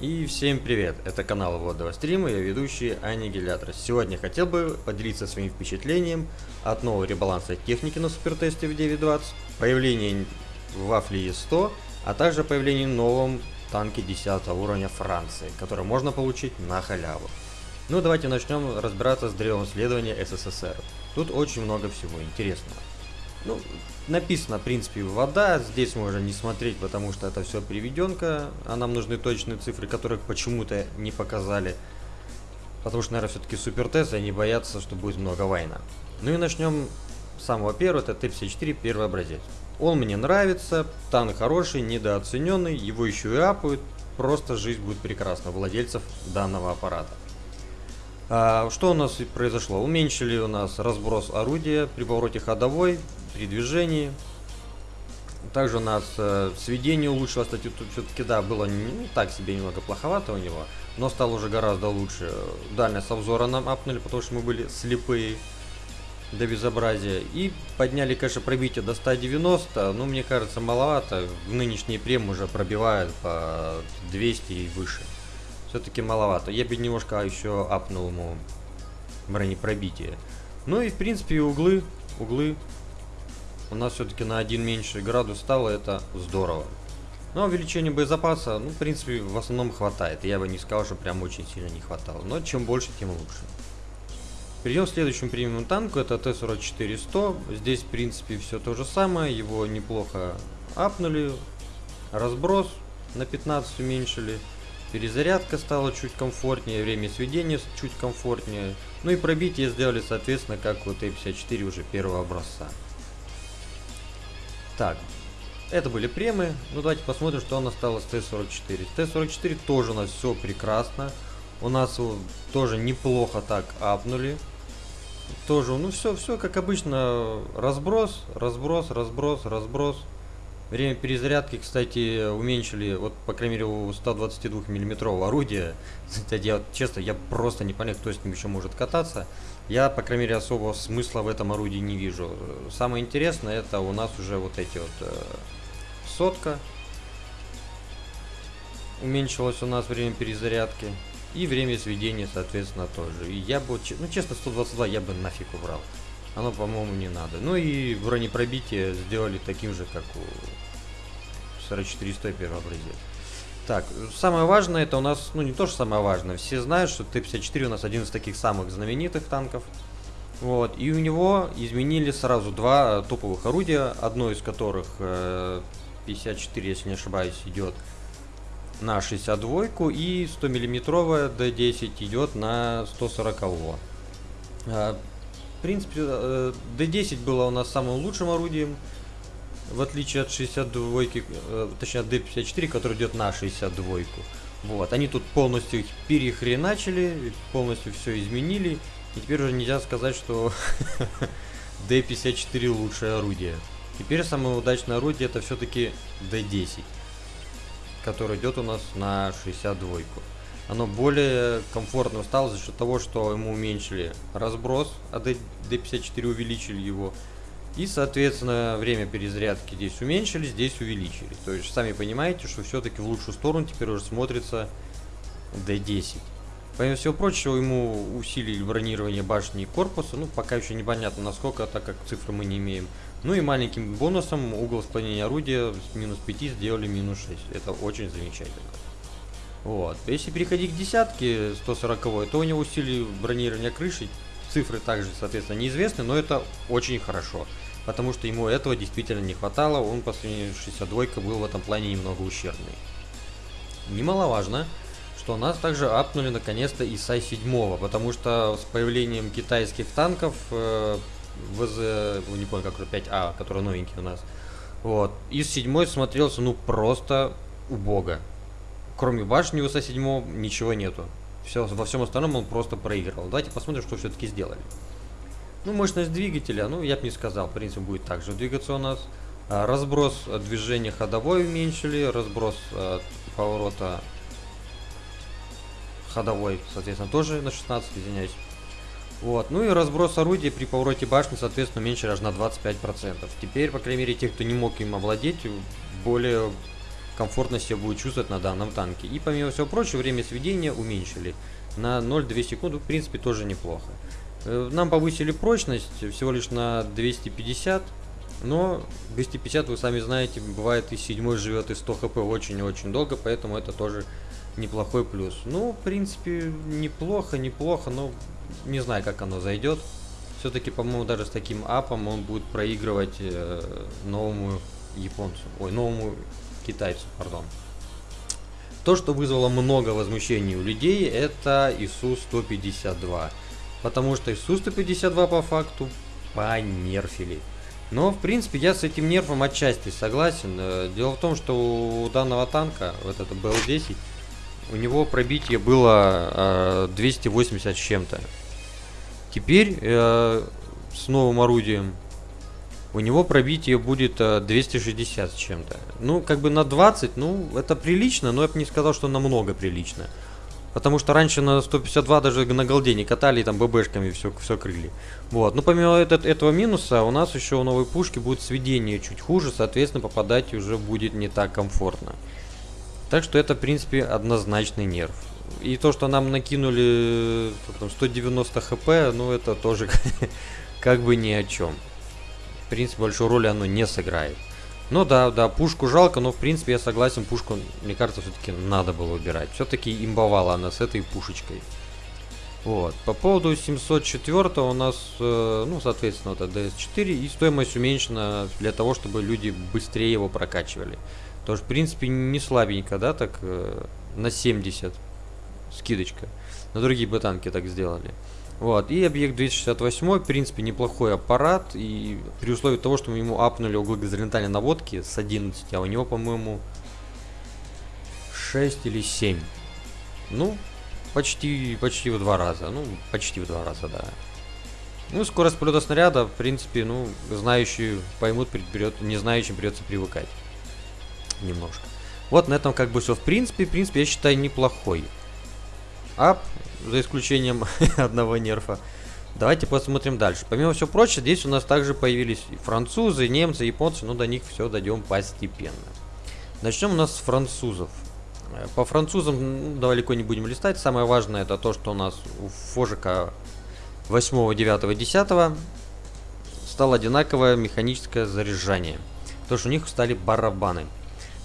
И всем привет, это канал Водного Стрима, я ведущий Аннигилятор. Сегодня хотел бы поделиться своим впечатлением от нового ребаланса техники на супертесте в 9.20, появления в Вафле Е100, а также появление новом танке 10 уровня Франции, который можно получить на халяву. Ну давайте начнем разбираться с древом следования СССР. Тут очень много всего интересного. Ну, написано, в принципе, вода. Здесь можно не смотреть, потому что это все приведенка. А нам нужны точные цифры, которых почему-то не показали. Потому что, наверное, все-таки супертест, и они боятся, что будет много война. Ну и начнем с самого первого, это Т-54, первый образец. Он мне нравится, танк хороший, недооцененный, его еще и апают. Просто жизнь будет прекрасна владельцев данного аппарата. А, что у нас произошло? Уменьшили у нас разброс орудия при повороте ходовой, при движении. Также у нас э, сведение улучшилось, кстати, тут все-таки, да, было не так себе немного плоховато у него, но стало уже гораздо лучше. Дальность обзора нам апнули, потому что мы были слепые до безобразия. И подняли, конечно, пробитие до 190, но мне кажется, маловато. В нынешние прем уже пробивают по 200 и выше. Все-таки маловато. Я бы немножко еще апнул ему бронепробитие. Ну и, в принципе, углы, углы у нас все-таки на один меньше градус стало, это здорово. Но увеличение боезапаса, ну, в принципе, в основном хватает. Я бы не сказал, что прям очень сильно не хватало. Но чем больше, тем лучше. Перейдем к следующему премиум танку, это Т-44-100. Здесь, в принципе, все то же самое. Его неплохо апнули. Разброс на 15 уменьшили. Перезарядка стала чуть комфортнее, время сведения чуть комфортнее. Ну и пробитие сделали, соответственно, как у Т-54 уже первого образца. Так, это были премы. Ну давайте посмотрим, что у нас стало с Т-44. С Т-44 тоже у нас все прекрасно. У нас тоже неплохо так апнули. Тоже, ну все, все как обычно. Разброс, разброс, разброс, разброс. Время перезарядки, кстати, уменьшили, вот, по крайней мере, у 122 миллиметрового орудия. Кстати, я, честно, я просто не понял, кто с ним еще может кататься. Я, по крайней мере, особого смысла в этом орудии не вижу. Самое интересное, это у нас уже вот эти вот э, сотка. Уменьшилось у нас время перезарядки. И время сведения, соответственно, тоже. И я бы, ну, честно, 122 я бы нафиг убрал. Оно, по-моему, не надо. Ну и бронепробитие сделали таким же, как у 44 первый образец. Так, самое важное это у нас, ну не то, что самое важное, все знают, что Т-54 у нас один из таких самых знаменитых танков. Вот, и у него изменили сразу два топовых орудия, одно из которых э, 54, если не ошибаюсь, идет на 62 и 100 миллиметровая D10 идет на 140 -го. В принципе, D10 э, было у нас самым лучшим орудием, в отличие от 62, э, точнее от D54, который идет на 62. Вот, они тут полностью их перехреначили, полностью все изменили, и теперь уже нельзя сказать, что D54 лучшее орудие. Теперь самое удачное орудие это все-таки D10, который идет у нас на 62 оно более комфортно стало за счет того, что ему уменьшили разброс, а D54 увеличили его. И, соответственно, время перезарядки здесь уменьшили, здесь увеличили. То есть, сами понимаете, что все-таки в лучшую сторону теперь уже смотрится D10. Помимо всего прочего, ему усилили бронирование башни и корпуса. Ну, пока еще непонятно насколько, так как цифры мы не имеем. Ну и маленьким бонусом угол склонения орудия с минус 5 сделали минус 6. Это очень замечательно. Вот. Если переходить к десятке 140, то у него усилие бронирования крыши. Цифры также, соответственно, неизвестны, но это очень хорошо. Потому что ему этого действительно не хватало. Он по сравнению с 62 был в этом плане немного ущербный. Немаловажно, что нас также апнули наконец-то и ИСа-7, потому что с появлением китайских танков э, ВЗ, не помню, как 5А, который новенький у нас, вот, из 7 смотрелся, ну, просто убого кроме башни УСА 7 ничего нету. Все, во всем остальном он просто проиграл. Давайте посмотрим, что все-таки сделали. Ну, мощность двигателя, ну, я бы не сказал, в принципе, будет также двигаться у нас. А, разброс движения ходовой уменьшили, разброс а, поворота ходовой, соответственно, тоже на 16, извиняюсь. Вот, ну и разброс орудия при повороте башни, соответственно, меньше аж на 25%. Теперь, по крайней мере, те, кто не мог им овладеть, более комфортно себя будет чувствовать на данном танке. И помимо всего прочего, время сведения уменьшили на 0,2 секунды, в принципе, тоже неплохо. Э, нам повысили прочность всего лишь на 250, но 250, вы сами знаете, бывает и 7 живет, и 100 хп очень-очень долго, поэтому это тоже неплохой плюс. Ну, в принципе, неплохо, неплохо, но не знаю, как оно зайдет. Все-таки, по-моему, даже с таким апом он будет проигрывать э, новому японцу, ой, новому китайцу, пардон. То, что вызвало много возмущений у людей, это ИСУ-152. Потому что ИСУ-152 по факту понерфили. Но, в принципе, я с этим нерфом отчасти согласен. Э, дело в том, что у данного танка, вот это БЛ-10, у него пробитие было э, 280 с чем-то. Теперь э, с новым орудием у него пробитие будет э, 260 с чем-то. Ну, как бы на 20, ну, это прилично, но я бы не сказал, что намного прилично. Потому что раньше на 152 даже на голде не катали, там ББшками все, все крыли. Вот. Ну, помимо этот, этого минуса, у нас еще у новой пушки будет сведение чуть хуже, соответственно, попадать уже будет не так комфортно. Так что это, в принципе, однозначный нерв. И то, что нам накинули там, 190 хп, ну это тоже как бы ни о чем. В принципе, большую роль оно не сыграет. Ну да, да, пушку жалко, но в принципе я согласен, пушку, мне кажется, все-таки надо было убирать. Все-таки имбовала она с этой пушечкой. Вот. По поводу 704 у нас, э, ну, соответственно, это DS4, и стоимость уменьшена для того, чтобы люди быстрее его прокачивали. Тоже, в принципе, не слабенько, да, так, э, на 70 скидочка. На другие ботанки так сделали. Вот, и объект 268, в принципе, неплохой аппарат, и при условии того, что мы ему апнули углы горизонтальной наводки с 11, а у него, по-моему, 6 или 7. Ну, почти, почти в два раза, ну, почти в два раза, да. Ну, скорость полета снаряда, в принципе, ну, знающие поймут, придет, не знающим придется привыкать. Немножко. Вот на этом как бы все. В принципе, в принципе, я считаю неплохой ап, за исключением одного нерфа. Давайте посмотрим дальше. Помимо всего прочего, здесь у нас также появились французы, немцы, японцы, но до них все дойдем постепенно. Начнем у нас с французов. Э, по французам ну, далеко не будем листать. Самое важное это то, что у нас у Фожика 8, 9, 10 стало одинаковое механическое заряжание. То, что у них стали барабаны.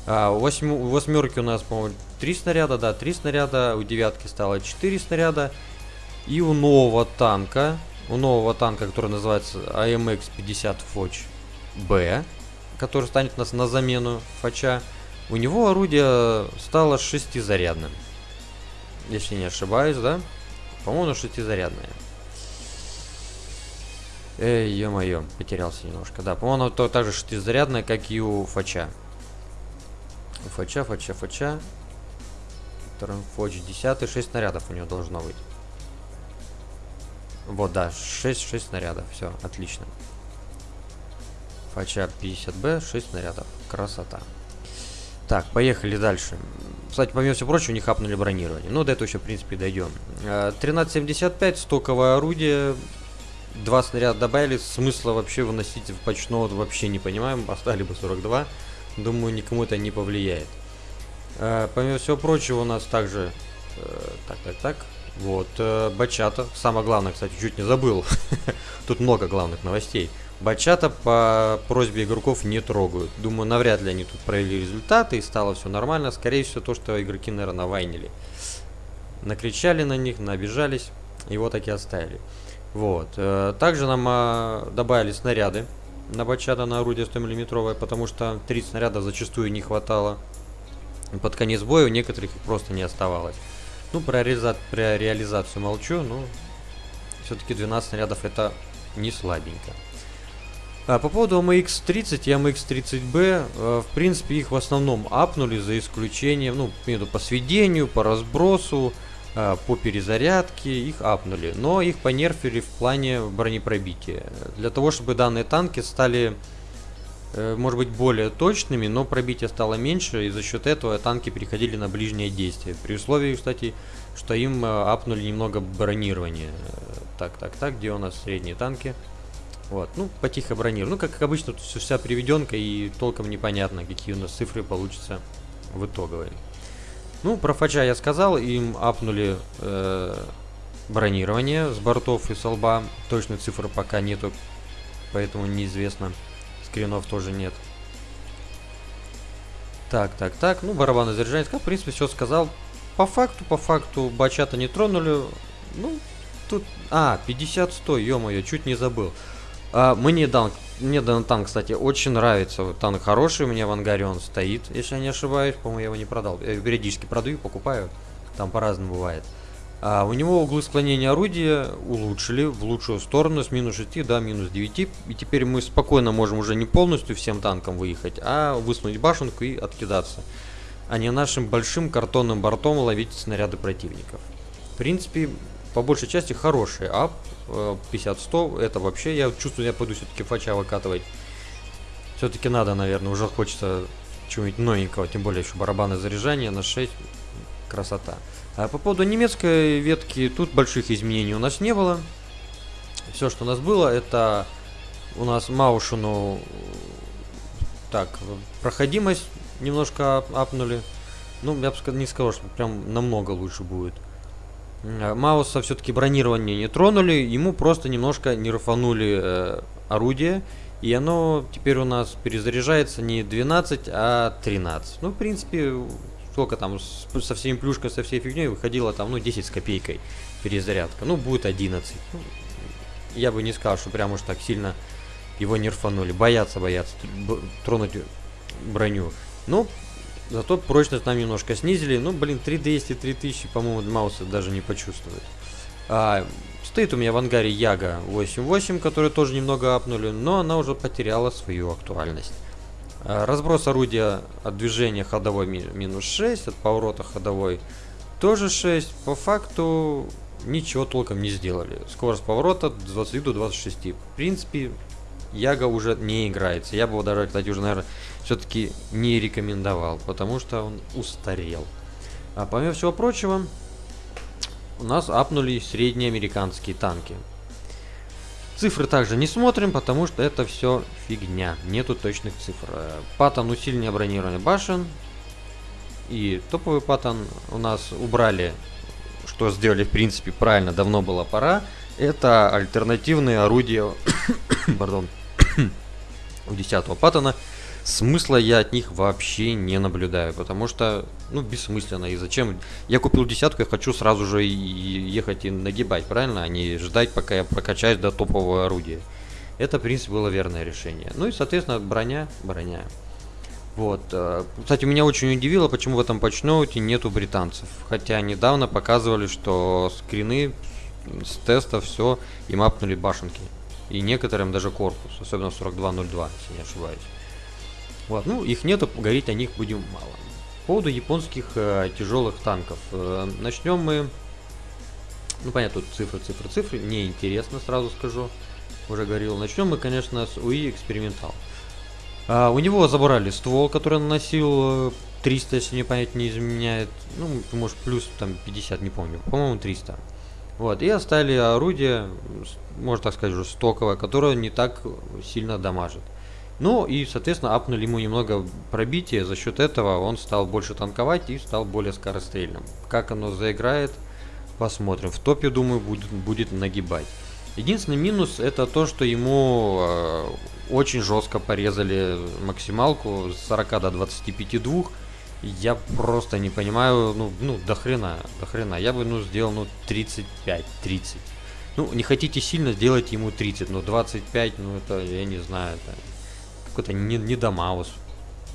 А, у восьмерки у нас, по-моему, три снаряда, да, три снаряда. У девятки стало 4 снаряда. И у нового танка, у нового танка, который называется AMX-50 Foch B, который станет у нас на замену Фача, у него орудие стало шестизарядным. Если не ошибаюсь, да? По-моему, шестизарядное. Эй, ё-моё, потерялся немножко. Да, по-моему, то также шестизарядное, как и у Фача. Фача, фача, фача. Фоч 10, 6 снарядов у него должно быть. Вот, да, 6, 6 снарядов. Все, отлично. Фача 50Б, 6 снарядов. Красота. Так, поехали дальше. Кстати, помимо всего прочего, у них хапнули бронирование. Ну, до этого еще, в принципе, дойдем. 1375, э, стоковое орудие. Два снаряда добавили. Смысла вообще выносить в почного вообще не понимаем. Оставили бы 42. Думаю, никому это не повлияет. Э, помимо всего прочего, у нас также... Э, так, так, так. Вот, э, Бачата. Самое главное, кстати, чуть не забыл. Тут много главных новостей. Бачата по просьбе игроков не трогают. Думаю, навряд ли они тут провели результаты и стало все нормально. Скорее всего, то, что игроки, наверное, навайнили. Накричали на них, набежались, и вот таки оставили. Вот. Э, также нам э, добавили снаряды на бачата на орудие 100 миллиметровое, потому что 30 снарядов зачастую не хватало. Под конец боя у некоторых их просто не оставалось. Ну, про, реализа про реализацию молчу, но все-таки 12 снарядов это не слабенько. А, по поводу MX-30 и MX-30B, э, в принципе, их в основном апнули, за исключением, ну, по сведению, по разбросу, по перезарядке их апнули, но их понерфили в плане бронепробития. Для того, чтобы данные танки стали, э, может быть, более точными, но пробитие стало меньше, и за счет этого танки переходили на ближнее действие. При условии, кстати, что им э, апнули немного бронирования. Так, так, так, где у нас средние танки? Вот, ну, потихо бронирование. Ну, как обычно, тут вся приведенка и толком непонятно, какие у нас цифры получатся в итоговой. Ну, про Фача я сказал, им апнули э, бронирование с бортов и с лба. Точной цифры пока нету, поэтому неизвестно. Скринов тоже нет. Так, так, так. Ну, барабаны заряжания. В принципе, все сказал. По факту, по факту, бачата не тронули. Ну, тут... А, 50-100, ё-моё, чуть не забыл. А, мне дан, мне дан танк, кстати, очень нравится. Танк хороший, у меня в ангаре он стоит, если я не ошибаюсь. По-моему, я его не продал. Я периодически продаю, покупаю. Там по-разному бывает. А у него углы склонения орудия улучшили в лучшую сторону с минус 6 до минус 9. И теперь мы спокойно можем уже не полностью всем танком выехать, а высунуть башенку и откидаться. А не нашим большим картонным бортом ловить снаряды противников. В принципе, по большей части хороший ап. 50-100, это вообще, я чувствую, я пойду все-таки фача выкатывать. Все-таки надо, наверное, уже хочется чего-нибудь новенького, тем более еще барабаны заряжания на 6. Красота. А по поводу немецкой ветки, тут больших изменений у нас не было. Все, что у нас было, это у нас Маушину так, проходимость немножко апнули. Ну, я бы не сказал, что прям намного лучше будет. А Мауса все-таки бронирование не тронули, ему просто немножко не рфанули э, орудие. И оно теперь у нас перезаряжается не 12, а 13. Ну, в принципе, сколько там, со всеми плюшками, со всей фигней выходило там, ну, 10 с копейкой перезарядка. Ну, будет 11. Ну, я бы не сказал, что прям уж так сильно его не рфанули. Боятся, боятся тронуть броню. Ну, зато прочность нам немножко снизили. Ну, блин, 3200, 3000, по-моему, Мауса даже не почувствует. А, стоит у меня в ангаре Яга 8.8, который тоже немного апнули, но она уже потеряла свою актуальность. Э, разброс орудия от движения ходовой минус 6, от поворота ходовой тоже 6. По факту ничего толком не сделали. Скорость поворота 20 до 26. В принципе, Яга уже не играется. Я бы его даже, кстати, уже, наверное, все-таки не рекомендовал, потому что он устарел. А помимо всего прочего, у нас апнули средние американские танки. Цифры также не смотрим, потому что это все фигня. Нету точных цифр. Паттон усиление бронирования башен. И топовый паттон у нас убрали, что сделали в принципе правильно, давно было пора. Это альтернативные орудия, пардон, у 10 паттона смысла я от них вообще не наблюдаю, потому что, ну, бессмысленно. И зачем? Я купил десятку, я хочу сразу же ехать и нагибать, правильно? А не ждать, пока я прокачаюсь до топового орудия. Это, в принципе, было верное решение. Ну и, соответственно, броня, броня. Вот. Э, кстати, меня очень удивило, почему в этом патчноуте нету британцев. Хотя недавно показывали, что скрины с теста все и мапнули башенки. И некоторым даже корпус, особенно 4202, если не ошибаюсь. Вот, ну, их нету, говорить о них будем мало. По поводу японских э, тяжелых танков. Э, начнем мы... Ну, понятно, тут цифры, цифры, цифры. Неинтересно, сразу скажу. Уже говорил. Начнем мы, конечно, с УИ Экспериментал. А, у него забрали ствол, который наносил 300, э, если не понять, не изменяет. Ну, может, плюс там 50, не помню. По-моему, 300. Вот, и оставили орудие, можно так сказать, уже стоковое, которое не так сильно дамажит. Ну и, соответственно, апнули ему немного пробития, за счет этого он стал больше танковать и стал более скорострельным. Как оно заиграет, посмотрим. В топе, думаю, будет, будет нагибать. Единственный минус это то, что ему э, очень жестко порезали максималку с 40 до 25 двух. Я просто не понимаю, ну, ну, до хрена, до хрена. Я бы, ну, сделал, ну, 35, 30. Ну, не хотите сильно, сделайте ему 30, но 25, ну, это, я не знаю, это какой-то не, не Дамаус,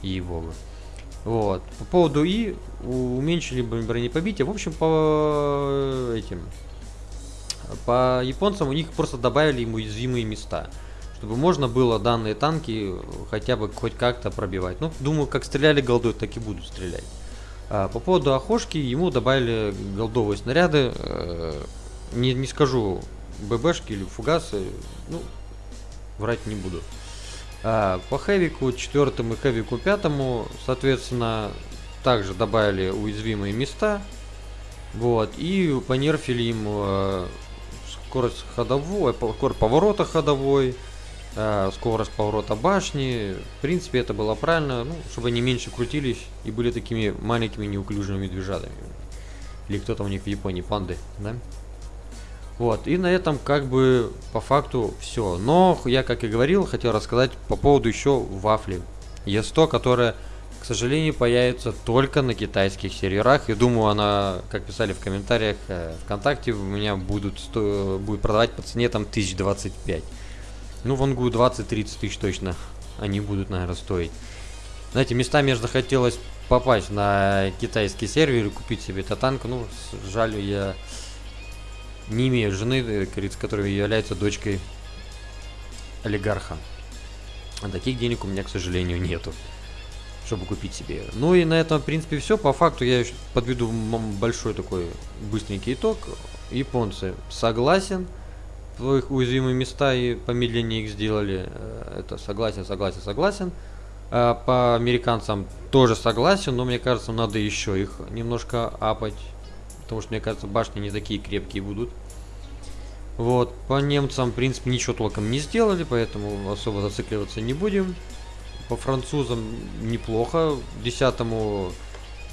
ей-богу. Вот. По поводу И уменьшили бронепобитие. В общем, по этим по японцам у них просто добавили им уязвимые места. Чтобы можно было данные танки хотя бы хоть как-то пробивать. Ну, думаю, как стреляли голдой, так и будут стрелять. А по поводу охошки, ему добавили голдовые снаряды. Э, не, не скажу ББшки или фугасы. Ну, врать не буду. А, по хэвику четвертому и хэвику пятому, соответственно, также добавили уязвимые места. Вот, и понерфили им э, скорость ходовой, скорость поворота ходовой, скорость поворота башни. В принципе, это было правильно, ну, чтобы они меньше крутились и были такими маленькими неуклюжими медвежатами. Или кто-то у них в Японии, панды, да? Вот, и на этом как бы по факту все. Но я, как и говорил, хотел рассказать по поводу еще вафли. Е100, которая, к сожалению, появится только на китайских серверах. И думаю, она, как писали в комментариях э, ВКонтакте, у меня будут сто... будет продавать по цене там 1025. Ну, в Ангу 20-30 тысяч точно они будут, наверное, стоить. Знаете, местами мне захотелось попасть на китайский сервер и купить себе татанку. Ну, жаль, я не имею жены, э, которая является дочкой олигарха. А таких денег у меня, к сожалению, нету, чтобы купить себе. Ну и на этом, в принципе, все. По факту я подведу большой такой быстренький итог. Японцы согласен. Их уязвимые места и помедленнее их сделали. Э, это согласен, согласен, согласен. А по американцам тоже согласен, но мне кажется, надо еще их немножко апать. Потому что, мне кажется, башни не такие крепкие будут. Вот, по немцам, в принципе, ничего толком не сделали, поэтому особо зацикливаться не будем. По французам неплохо. Десятому...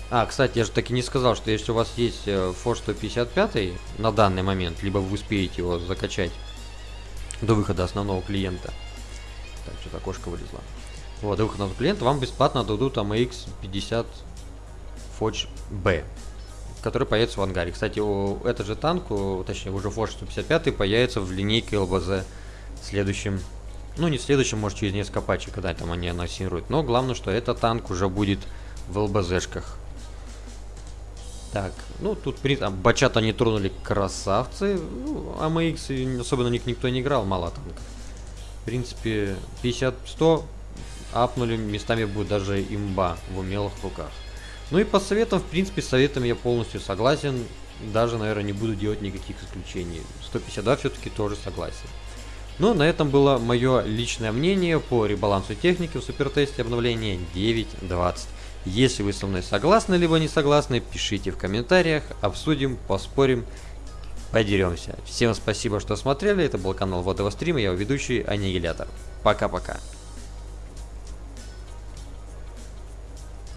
А, кстати, я же таки не сказал, что если у вас есть Forge 155 на данный момент, либо вы успеете его закачать до выхода основного клиента. Так, что-то окошко вылезло. Вот, до выхода основного клиента вам бесплатно дадут AMX 50 Forge B который появится в ангаре. Кстати, у, этот же танк, у, точнее уже Forge 155 появится в линейке ЛБЗ следующим, ну не следующим, может через несколько патчей, когда там они анонсируют. Но главное, что этот танк уже будет в ЛБЗшках. Так, ну тут там, бачат они тронули красавцы. Ну, АМХ особенно них никто не играл, мало танков. В принципе, 50-100 апнули, местами будет даже имба в умелых руках. Ну и по советам, в принципе, с советом я полностью согласен. Даже, наверное, не буду делать никаких исключений. 152 все-таки тоже согласен. Ну, на этом было мое личное мнение по ребалансу техники в супертесте обновления 9.20. Если вы со мной согласны, либо не согласны, пишите в комментариях, обсудим, поспорим, подеремся. Всем спасибо, что смотрели. Это был канал Водового стрима, я ведущий Аннигилятор. Пока-пока.